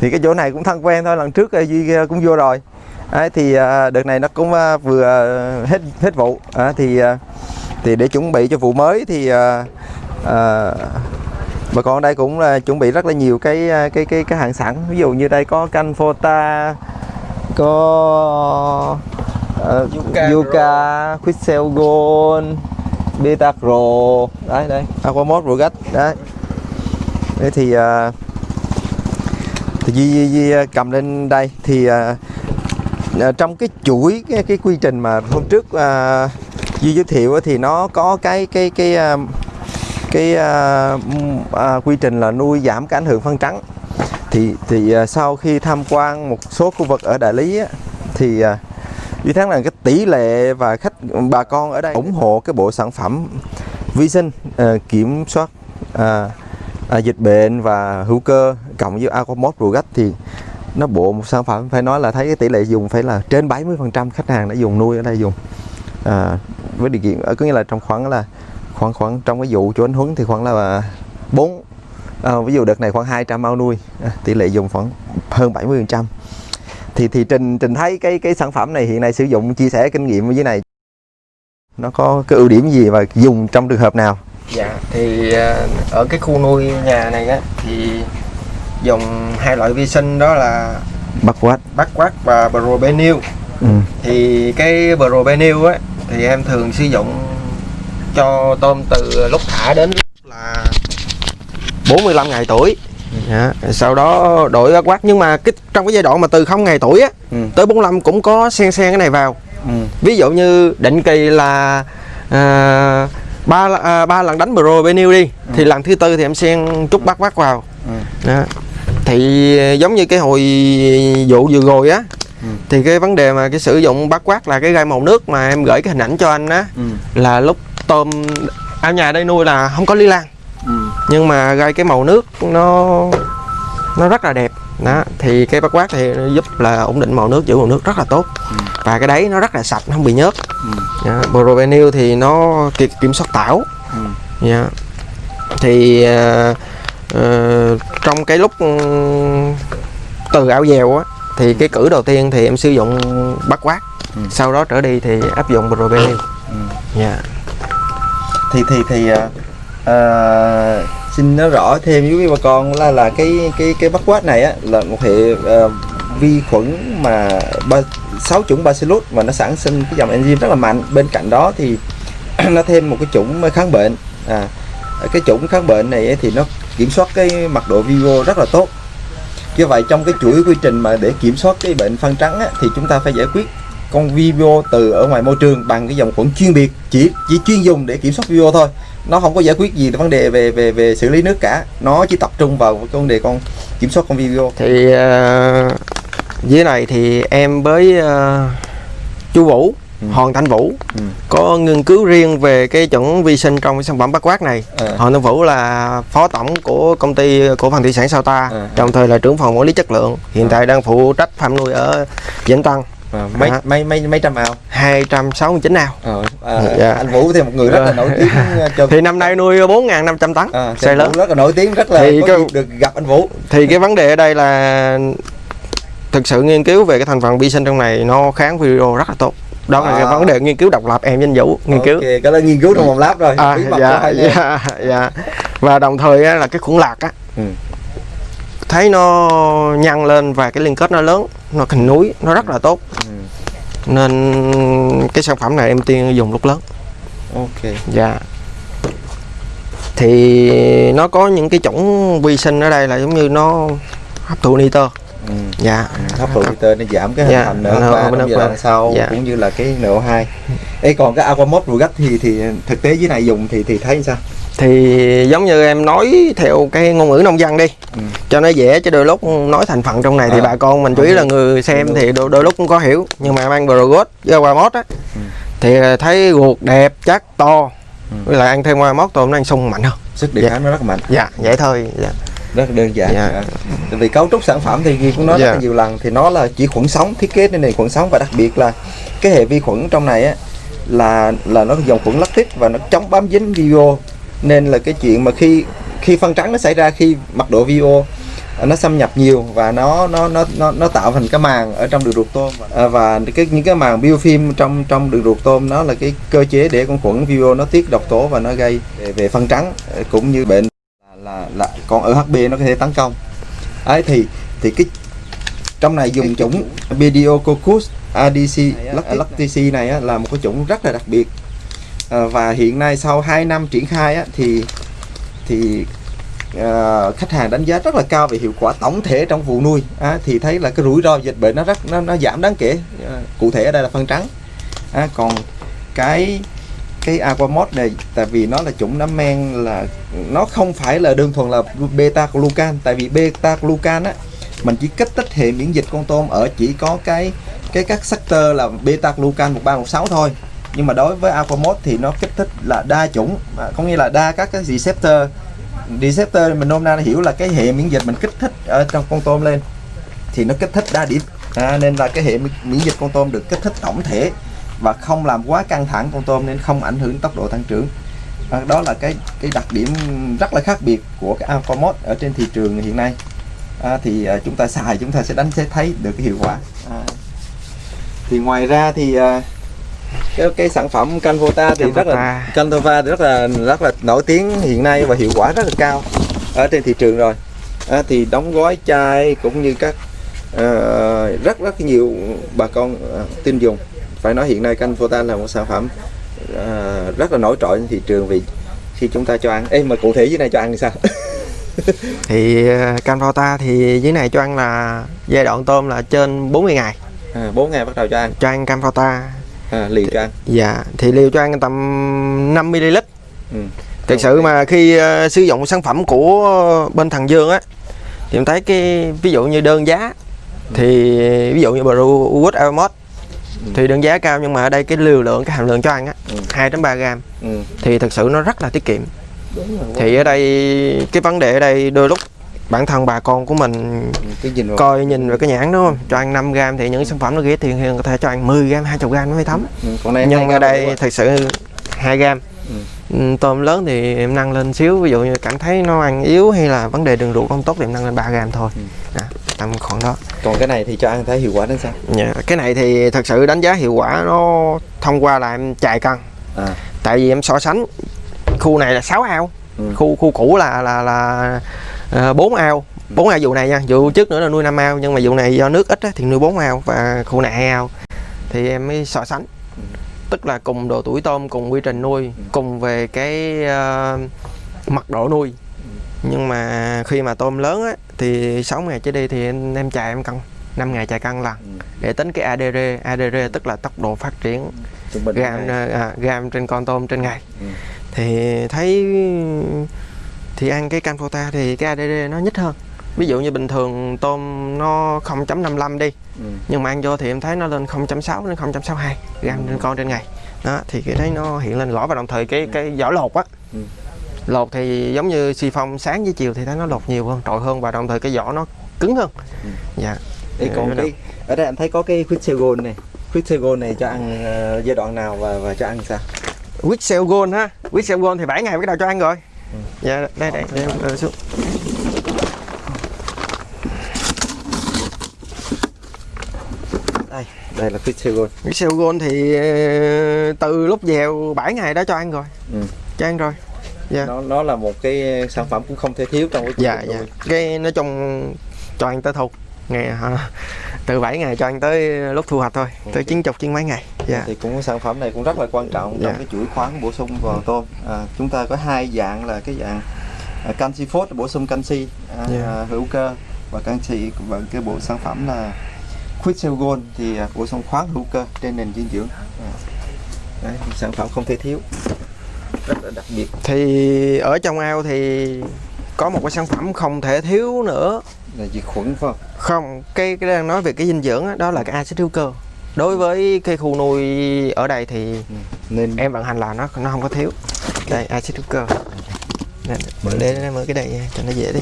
thì cái chỗ này cũng thân quen thôi lần trước ờ, duy ờ, cũng vô rồi. Đấy, thì ờ, đợt này nó cũng vừa hết hết vụ. Ờ, thì thì để chuẩn bị cho vụ mới thì ờ, ờ, bà con ở đây cũng là chuẩn bị rất là nhiều cái cái cái cái hàng sẵn. Ví dụ như đây có canh Fota có uh, Yuka Yuka, Quixel Gold, Beta Pro đấy đây Aquamod Rogat đấy. Thế thì ờ, Di, Di, Di à, cầm lên đây. Thì uh, trong cái chuỗi cái, cái quy trình mà hôm trước uh, Duy giới thiệu thì nó có cái cái cái ờ, cái uh, uh, quy trình là nuôi giảm cái ảnh hưởng phân trắng. Thì thì uh, sau khi tham quan một số khu vực ở Đại Lý á, thì uh, Duy thấy là cái tỷ lệ và khách bà con ở đây ủng hộ cái bộ sản phẩm vi sinh uh, kiểm soát uh, à, dịch bệnh và hữu cơ cộng với Aquamod Rugat thì nó bộ một sản phẩm phải nói là thấy cái tỷ lệ dùng phải là trên 70% khách hàng đã dùng nuôi ở đây dùng. À, với điều kiện ở có nghĩa là trong khoảng là khoảng khoảng trong cái vụ chỗ anh Huấn thì khoảng là bốn à, ví dụ đợt này khoảng 200 ao nuôi à, tỷ lệ dùng khoảng hơn 70% thì thì trình trình thấy cái cái sản phẩm này hiện nay sử dụng chia sẻ kinh nghiệm với này. Nó có cái ưu điểm gì và dùng trong trường hợp nào? Dạ thì ờ, ở cái khu nuôi nhà này á thì dùng hai loại vi sinh đó là bắt quát Bắc Quát và Probenil. ừ. Thì cái Probenil á thì em thường sử dụng cho tôm từ lúc thả đến lúc là 45 ngày tuổi. Dạ, sau đó đổi Bắc Quát nhưng mà cái trong cái giai đoạn mà từ 0 ngày tuổi á Ừ. tới 45 cũng có xen xen cái này vào. Ừ. ví dụ như định kỳ là à, ba à, ba lần đánh pro benil đi thì lần thứ tư thì em xen chút bắt bắt vào Ừ. đó. thì giống như cái hồi vụ vừa rồi á Ừ. thì cái vấn đề mà cái sử dụng bắt quát là cái gai màu nước mà em gửi cái hình ảnh cho anh á Ừ. là lúc tôm ao nhà đây nuôi là không có lý lan Ừ. nhưng mà gai cái màu nước nó nó rất là đẹp đó thì cái bắt quát thì giúp là ổn định màu nước giữ màu nước rất là tốt và cái đấy nó rất là sạch nó không bị nhớt Ừ. yeah. Provenil thì nó ki- kiểm soát tảo Ừ. yeah. thì ờ, ờ, trong cái lúc ừm, từ áo dèo á thì cái cử đầu tiên thì em sử dụng bắt quát Ừ. sau đó trở đi thì áp dụng Provenil Ừ. yeah. thì thì thì à, à, xin nó rõ thêm với quý bà con là là cái cái cái bắt quát này á là một hệ uh, vi khuẩn mà ba sáu chủng bacillus và nó sản sinh cái dòng enzyme rất là mạnh. Bên cạnh đó thì nó thêm một cái chủng kháng bệnh. À cái chủng kháng bệnh này thì nó kiểm soát cái mật độ vivo rất là tốt. Như vậy trong cái chuỗi quy trình mà để kiểm soát cái bệnh phân trắng á, thì chúng ta phải giải quyết con vivo từ ở ngoài môi trường bằng cái dòng khuẩn chuyên biệt chỉ chỉ chuyên dùng để kiểm soát vivo thôi nó không có giải quyết gì vấn đề về về về xử lý nước cả nó chỉ tập trung vào cái vấn đề con kiểm soát con vivo thì ờ, dưới này thì em với ờ, chú Vũ Ừ. Hoàng Thanh Vũ Ừ. có nghiên cứu riêng về cái chuẩn vi sinh trong cái sản phẩm bắt quát này À. Hoàng Thanh Vũ là phó tổng của công ty cổ phần thủy sản Sao Ta À. đồng thời là trưởng phòng quản lý chất lượng hiện tại đang phụ trách farm nuôi ở Vĩnh Tân à, mấy, À. mấy mấy mấy trăm ao 269 ao Ờ, à, Dạ. anh Vũ thì một người rất là Ờ. nổi tiếng ờ, cho thì năm nay nuôi 4.500 tấn à, anh lớn rất là nổi tiếng rất là Thì có cái- được gặp anh Vũ thì cái vấn đề ở đây là thực sự nghiên cứu về cái thành phần vi sinh trong này nó kháng video rất là tốt đó là cái À. vấn đề nghiên cứu độc lập em với anh Vũ nghiên cứu ok cái đó nghiên cứu trong phòng lab rồi à, dạ, dạ, dạ. và đồng thời á, là cái khuẩn lạc á Ừ. thấy nó nhăn lên và cái liên kết nó lớn nó thành núi nó rất là tốt. Nên cái sản phẩm này em tiên dùng lúc lớn. Ok. Dạ. Thì nó có những cái chủng vi sinh ở đây là giống như nó hấp thụ nitơ. Ừ. dạ. Hấp thụ nitơ nó giảm cái hình Dạ, thành nó- NO3 nó- đoạn sau dạ. cũng như là cái NO2 Ê còn cái Aquamod Rugat thì thì thực tế dưới này dùng thì thì thấy sao thì giống như em nói theo cái ngôn ngữ nông dân đi Ừ. cho nó dễ chứ đôi lúc nói thành phần trong này thì À. bà con mình chủ yếu là người xem Đúng. thì đôi, đôi lúc cũng có hiểu nhưng mà ăn Brogot với Aquamod á Ừ. thì thấy ruột đẹp chắc to Ừ. với lại ăn thêm Aquamod tôm nó ăn sung mạnh hơn sức đề Dạ. kháng nó rất là mạnh dạ vậy thôi dạ. rất là đơn giản Dạ. Dạ. Tại vì cấu trúc sản phẩm thì Ghi cũng nói rất Dạ. là nhiều lần thì nó là chỉ khuẩn sống thiết kế nên này khuẩn sống và đặc biệt là cái hệ vi khuẩn trong này á là là nó dòng khuẩn lactic và nó chống bám dính video nên là cái chuyện mà khi khi phân trắng nó xảy ra khi mật độ video nó xâm nhập nhiều và nó nó nó nó, nó tạo thành cái màng ở trong đường ruột tôm. À, và cái những cái màng biofilm trong trong đường ruột tôm nó là cái cơ chế để con khuẩn vibrio nó tiết độc tố và nó gây về, về phân trắng ờ, cũng như bệnh là, là, là con ở HB nó có thể tấn công. Ấy thì thì cái trong này dùng chủng Pediococcus adc lactici này á, là một cái chủng rất là đặc biệt à, và hiện nay sau 2 năm triển khai á, thì thì à, khách hàng đánh giá rất là cao về hiệu quả tổng thể trong vụ nuôi. À, thì thấy là cái rủi ro dịch bệnh nó rất nó, nó giảm đáng kể à, cụ thể ở đây là phân trắng. À, còn cái cái aquamod này tại vì nó là chủng nấm men là nó không phải là đơn thuần là beta glucan tại vì beta glucan á mình chỉ kích thích hệ miễn dịch con tôm ở chỉ có cái cái các sector là beta glucan 1316 thôi nhưng mà đối với aquamod thì nó kích thích là đa chủng. À, có nghĩa là đa các cái receptor. Receptor mình nôm na hiểu là cái hệ miễn dịch mình kích thích ở trong con tôm lên thì nó kích thích đa điểm. À, nên là cái hệ miễn dịch con tôm được kích thích tổng thể và không làm quá căng thẳng con tôm nên không ảnh hưởng tốc độ tăng trưởng. À, đó là cái cái đặc điểm rất là khác biệt của cái Alphamod ở trên thị trường hiện nay. À, thì à, chúng ta xài chúng ta sẽ đánh sẽ thấy được cái hiệu quả. À. thì ngoài ra thì à, cái cái sản phẩm Canvota thì rất là Canvota. Rất là rất là nổi tiếng hiện nay và hiệu quả rất là cao ở trên thị trường rồi. À, thì đóng gói chai cũng như các uh, rất rất nhiều bà con uh, tin dùng. Phải nói hiện nay Canvota là một sản phẩm uh, rất là nổi trội trên thị trường vì khi chúng ta cho ăn Ê mà cụ thể dưới này cho ăn thì sao? Thì Canvota thì dưới này cho ăn là giai đoạn tôm là trên 40 ngày. À, 4 ngày bắt đầu cho ăn. Cho ăn Canvota à, liều cho ăn dạ thì liều cho ăn tầm 5 ml ừ. thực sự mà khi uh, sử dụng sản phẩm của bên thằng Dương á thì em thấy cái ví dụ như đơn giá ừ. thì ví dụ như Browood Almond ừ. thì đơn giá cao nhưng mà ở đây cái liều lượng cái hàm lượng cho ăn á ừ. 2 đến 3 gram ừ. thì thực sự nó rất là tiết kiệm thì ở đây cái vấn đề ở đây đôi lúc bản thân bà con của mình cái nhìn coi nhìn vào cái nhãn đúng không cho ăn 5 gram thì những sản phẩm nó tiền thì có thể cho ăn 10 gram 20 gram nó mới thấm ừ, còn đây nhưng ở đây thật sự 2 gram ừ. ừ. tôm lớn thì em nâng lên xíu ví dụ như cảm thấy nó ăn yếu hay là vấn đề đường ruột không tốt thì em nâng lên 3 gram thôi ừ. à, tầm khoảng đó còn cái này thì cho ăn thấy hiệu quả đến sao dạ, cái này thì thật sự đánh giá hiệu quả nó thông qua là em chạy cân à. tại vì em so sánh khu này là 6 ao ừ. khu khu cũ là là là Ờ, bốn ao. Bốn ao vụ này nha. Vụ trước nữa là nuôi năm ao nhưng mà vụ này do nước ít á, thì nuôi bốn ao và khu này hai ao. Thì em mới so sánh. Tức là cùng độ tuổi tôm cùng quy trình nuôi cùng về cái uh, mật độ nuôi. Nhưng mà khi mà tôm lớn á, thì 6 ngày trở đi thì em, em chạy em cân 5 ngày chạy cân lần để tính cái ADR ADR tức là tốc độ phát triển gam à, gam trên con tôm trên ngày. Ừ. thì thấy thì ăn cái canfota thì cái ADD nó nhích hơn ví dụ như bình thường tôm nó 0.55 đi ừ. nhưng mà ăn vô thì em thấy nó lên 0.6 đến 0.62 gram ừ. trên con trên ngày đó thì cái đấy nó hiện lên rõ và đồng thời cái cái vỏ lột á ừ. lột thì giống như xì phong sáng với chiều thì thấy nó lột nhiều hơn trội hơn và đồng thời cái vỏ nó cứng hơn ừ. dạ Đây còn cái ở đây anh thấy có cái Quixelgon này Quixelgon này cho ăn uh, giai đoạn nào và và cho ăn sao Quixelgon ha Quixelgon thì 7 ngày bắt đầu cho ăn rồi Ừ. dạ đây đây để em xuống. Đây đây là Pixel Pixel Gold. Thì ờ, từ lúc dèo 7 ngày đó cho ăn rồi. Ừ. cho ăn rồi. Dạ. nó nó là một cái sản phẩm cũng không thể thiếu trong cái dạ dạ. cái nói chung cho ăn tới thu ngày từ 7 ngày cho ăn tới lúc thu hoạch thôi. Okay. tới chín chục chín mấy ngày dạ. thì cũng sản phẩm này cũng rất là quan trọng trong dạ. cái chuỗi khoáng bổ sung vào tôm à, chúng ta có hai dạng là cái dạng à, canxi phốt bổ sung canxi à, dạ. hữu cơ và canxi và cái bộ sản phẩm là Quixel Gold thì à, bổ sung khoáng hữu cơ trên nền dinh dưỡng à. Đấy, sản phẩm không thể thiếu rất là đặc biệt thì ở trong ao thì có một cái sản phẩm không thể thiếu nữa là diệt khuẩn phải không không cái cái đang nói về cái dinh dưỡng đó, đó là cái axit hữu cơ đối với cái khu nuôi ở đây thì ừ. nên em vận hành là nó nó không có thiếu. Đây axit hữu cơ? Mở để mở cái đây cho nó dễ đi.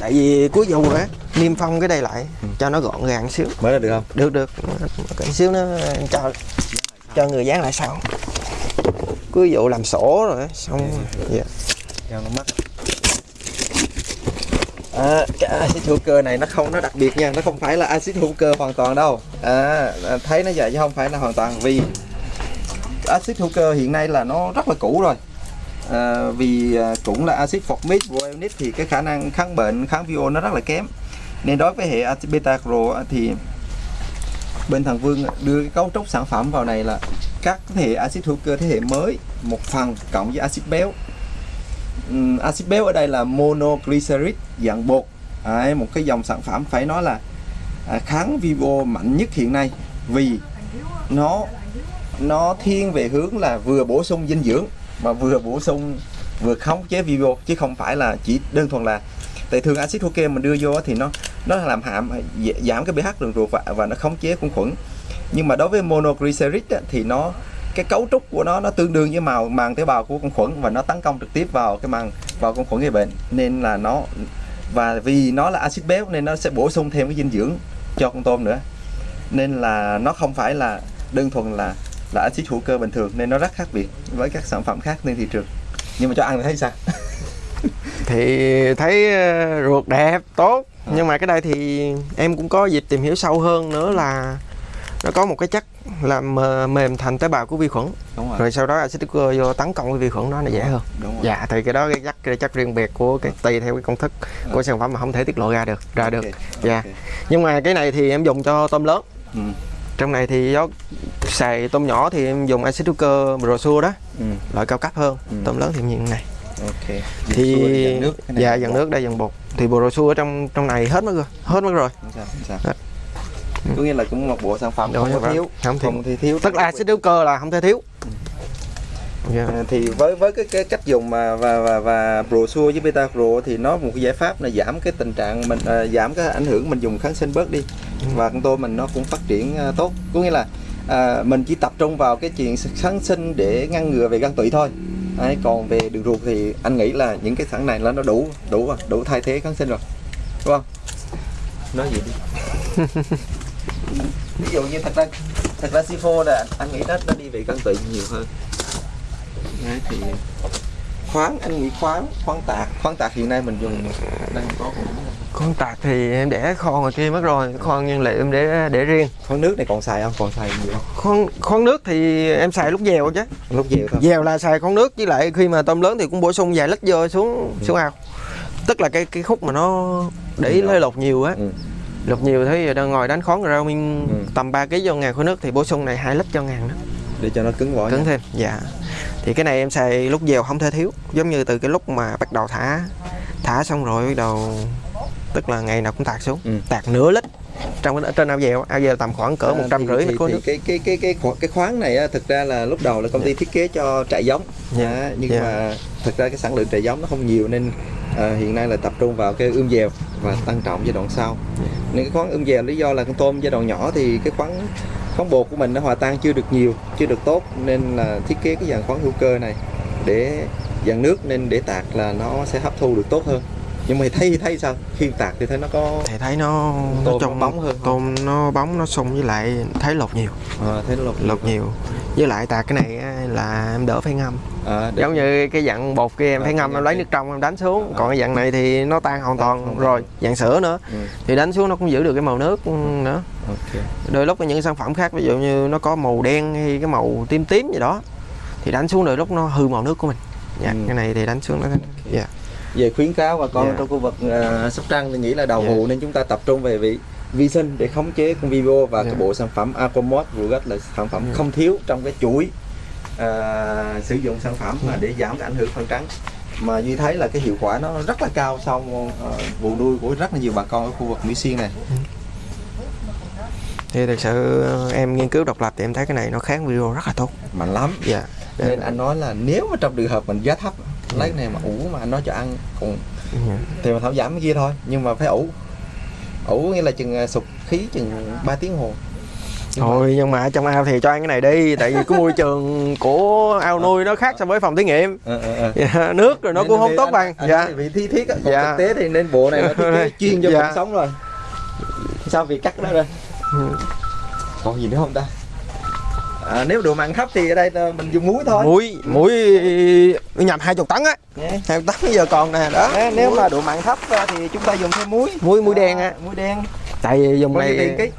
Tại vì cuối vụ á niêm phong cái đây lại ừ. cho nó gọn gàng xíu. Mở ra được không? Được được. Cái xíu nó cho cho người dán lại sau. Cuối vụ làm sổ rồi xong. Yeah. Dạ. cho nó mắc à, cái axit hữu cơ này nó không nó đặc biệt nha nó không phải là axit hữu cơ hoàn toàn đâu. À, à, thấy nó vậy chứ không phải là hoàn toàn vì axit hữu cơ hiện nay là nó rất là cũ rồi. À, vì à, cũng là axit formic proionic thì cái khả năng kháng bệnh kháng vio nó rất là kém. Nên đối với hệ axit beta cro thì bên thằng Vương đưa cái cấu trúc sản phẩm vào này là các thế hệ axit hữu cơ thế hệ mới một phần cộng với axit béo um, axit béo ở đây là monoglycerid dạng bột. Đấy, một cái dòng sản phẩm phải nói là à, kháng vivo mạnh nhất hiện nay vì nó nó thiên về hướng là vừa bổ sung dinh dưỡng mà vừa bổ sung vừa khống chế vivo chứ không phải là chỉ đơn thuần là tại thường axit hữu cơ mình đưa vô thì nó nó làm hạm giảm cái pH đường ruột và, và nó khống chế khuẩn khuẩn. Nhưng mà đối với monoglycerid á, thì nó cái cấu trúc của nó nó tương đương với màu màng tế bào của con khuẩn và nó tấn công trực tiếp vào cái màng vào con khuẩn gây bệnh. Nên là nó và vì nó là axit béo nên nó sẽ bổ sung thêm cái dinh dưỡng cho con tôm nữa. Nên là nó không phải là đơn thuần là là axit hữu cơ bình thường nên nó rất khác biệt với các sản phẩm khác trên thị trường. Nhưng mà cho ăn thì thấy sao? Thì thấy ờ, ruột đẹp tốt. À. nhưng mà cái đây thì em cũng có dịp tìm hiểu sâu hơn nữa là nó có một cái chất làm mềm thành tế bào của vi khuẩn đúng rồi. rồi sau đó axit cơ vô tấn công với vi khuẩn đó nó dễ hơn đúng rồi. dạ thì cái đó cái chất cái chất riêng biệt của cái tùy theo cái công thức của ừ. sản phẩm mà không thể tiết lộ ra được ra được okay. dạ okay. nhưng mà cái này thì em dùng cho tôm lớn ừ. trong này thì do xài tôm nhỏ thì em dùng axit hữu cơ brochure đó ừ. loại cao cấp hơn ừ. tôm lớn thì như này ok thì dần nước dạ dần nước đây dần bột thì brochure ở trong trong này hết mất rồi hết mất rồi sao, sao? Có nghĩa là cũng một bộ sản phẩm Đúng không có thiếu không, thiếu. không thì thiếu. Tức là axit hữu cơ là không thể thiếu. Yeah. À, thì với với cái, cái cách dùng mà và và và brochure với beta pro thì nó một cái giải pháp là giảm cái tình trạng mình à, giảm cái ảnh hưởng mình dùng kháng sinh bớt đi. Ừ. và con tôm mình nó cũng phát triển à, tốt. Có nghĩa là à, mình chỉ tập trung vào cái chuyện kháng sinh để ngăn ngừa về gan tụy thôi. Đấy, còn về đường ruột thì anh nghĩ là những cái sản này là nó đủ đủ đủ thay thế kháng sinh rồi. Đúng không? Nói gì đi ví dụ như thật ra thật ra C4 là anh nghĩ nó nó đi về cân tụy nhiều hơn. Đấy, thì khoáng anh nghĩ khoáng khoáng tạc. Khoáng tạc hiện nay mình dùng đang có khoáng tạc thì em để kho ngoài kia mất rồi. Khoáng nhiên liệu em để để riêng. Khoáng nước này còn xài không? Còn xài nhiều không? Khoáng khoáng nước thì em xài lúc dèo chứ. Lúc dèo thôi. Dèo là xài khoáng nước với lại khi mà tôm lớn thì cũng bổ sung vài lít vô xuống ừ. xuống ao. Tức là cái cái khúc mà nó để ý lơi lột nhiều á. Ừ lục nhiều thấy giờ đang ngồi đánh khoáng rau minh ừ. tầm 3 kg cho ngàn khối nước thì bổ sung này hai lít cho ngàn đó để cho nó cứng vỏ cứng nha. thêm dạ thì cái này em xài lúc dèo không thể thiếu giống như từ cái lúc mà bắt đầu thả thả xong rồi bắt đầu tức là ngày nào cũng tạt xuống ừ. tạt nửa lít trong trên ao dèo ao dèo tầm khoảng cỡ à, một trăm rưỡi mét khối nước cái cái cái cái cái khoáng này á, thực ra là lúc đầu là công ty yeah. Dạ. thiết kế cho trại giống yeah. Dạ. À, nhưng yeah. Dạ. mà thực ra cái sản lượng trại giống nó không nhiều nên à, hiện nay là tập trung vào cái ươm dèo và tăng trọng giai đoạn sau nên cái khoáng ươm dèo lý do là con tôm giai đoạn nhỏ thì cái khoáng khoáng bột của mình nó hòa tan chưa được nhiều chưa được tốt nên là thiết kế cái dạng khoáng hữu cơ này để dạng nước nên để tạc là nó sẽ hấp thu được tốt hơn nhưng mà thấy thấy sao? Khi tạc thì thấy nó có thì thấy nó tôm nó trong bóng hơn tôm nó bóng nó sung với lại thấy lột nhiều. À, thấy nó lột, lột nhiều. Với lại tạc cái này là em đỡ phải ngâm. À, giống như cái dạng bột kia em à, phải ngâm em lấy nước trong em đánh xuống. À, còn cái dạng này thì nó tan hoàn toàn rồi. Dạng sữa nữa. Ừ. thì đánh xuống nó cũng giữ được cái màu nước nữa. Okay. đôi lúc những sản phẩm khác ví dụ như nó có màu đen hay cái màu tím tím gì đó thì đánh xuống đôi lúc nó hư màu nước của mình. Dạ, ừ. cái này thì đánh xuống nó okay. yeah về khuyến cáo bà con yeah. trong khu vực uh, Sóc Trăng thì nghĩ là đầu yeah. vụ nên chúng ta tập trung về vị vi sinh để khống chế con vivo và yeah. cái bộ sản phẩm Aquamod Rugat là sản phẩm yeah. không thiếu trong cái chuỗi uh, sử dụng sản phẩm mà để giảm cái ảnh hưởng phân trắng mà như thấy là cái hiệu quả nó rất là cao sau uh, vụ nuôi của rất là nhiều bà con ở khu vực Mỹ Xuyên này thì thực sự em nghiên cứu độc lập thì em thấy cái này nó kháng video rất là tốt mạnh lắm dạ nên anh nói là nếu mà trong trường hợp mình giá thấp lấy này mà ủ mà anh nói cho ăn cũng dạ. thì mà thảo giảm cái kia thôi nhưng mà phải ủ. Ủ nghĩa là chừng à, sụp khí chừng 3 tiếng hồ. Nhưng thôi mà... nhưng mà trong ao thì cho ăn cái này đi tại vì cái môi trường của ao nuôi nó khác so với phòng thí nghiệm. À, à, dạ, nước rồi nó nên cũng không tốt anh, bằng. anh dạ. vì thi thiết còn dạ. thực tế thì nên bộ này nó thiết kế chuyên cho dạ. cuộc sống rồi. Sao vì cắt nó rồi ừ. còn gì nữa không ta à, nếu độ mặn thấp thì ở đây là mình dùng muối thôi. Muối muối nhập hai chục tấn á. Nha. hai chục tấn giờ còn nè đó. Á, nếu mà độ mặn thấp à, thì chúng ta dùng thêm muối. Muối muối đen á. muối đen. Tại dùng bao này ký?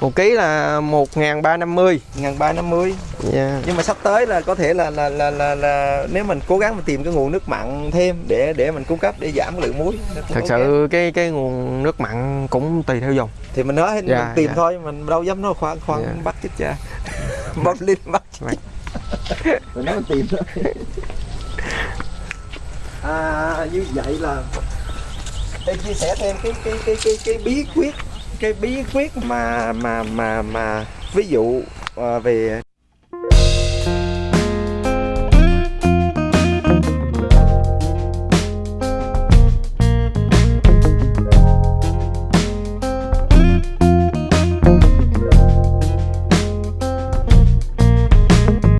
một ký là một ngàn ba năm mươi. ngàn ba năm mươi. Dạ. nhưng mà sắp tới là có thể là là, là là là nếu mình cố gắng mình tìm cái nguồn nước mặn thêm để để mình cung cấp để giảm lượng muối thật sự cái cái nguồn nước mặn cũng tùy theo dùng thì mình nói Dạ, mình tìm dạ. thôi mình đâu dám nói khoan khoan Dạ. bắt chết cha bóp linh bắt mình nói mình tìm thôi à như vậy là để chia sẻ thêm cái cái cái cái cái bí quyết cái bí quyết mà mà mà mà ví dụ à, về